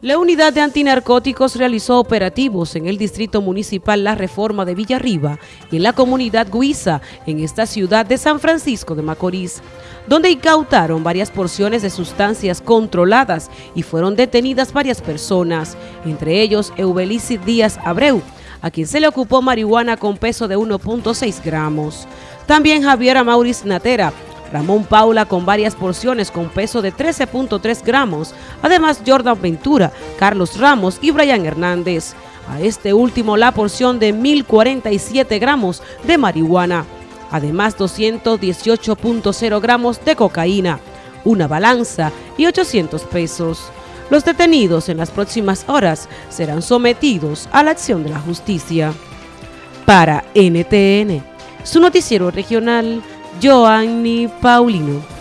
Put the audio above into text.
La unidad de antinarcóticos realizó operativos en el distrito municipal La Reforma de Villarriba y en la comunidad Guisa, en esta ciudad de San Francisco de Macorís, donde incautaron varias porciones de sustancias controladas y fueron detenidas varias personas, entre ellos Eubelici Díaz Abreu, a quien se le ocupó marihuana con peso de 1.6 gramos. También Javier Mauriz Natera, Ramón Paula con varias porciones con peso de 13.3 gramos, además Jordan Ventura, Carlos Ramos y Brian Hernández. A este último la porción de 1.047 gramos de marihuana, además 218.0 gramos de cocaína, una balanza y 800 pesos. Los detenidos en las próximas horas serán sometidos a la acción de la justicia. Para NTN, su noticiero regional, Joanny Paulino.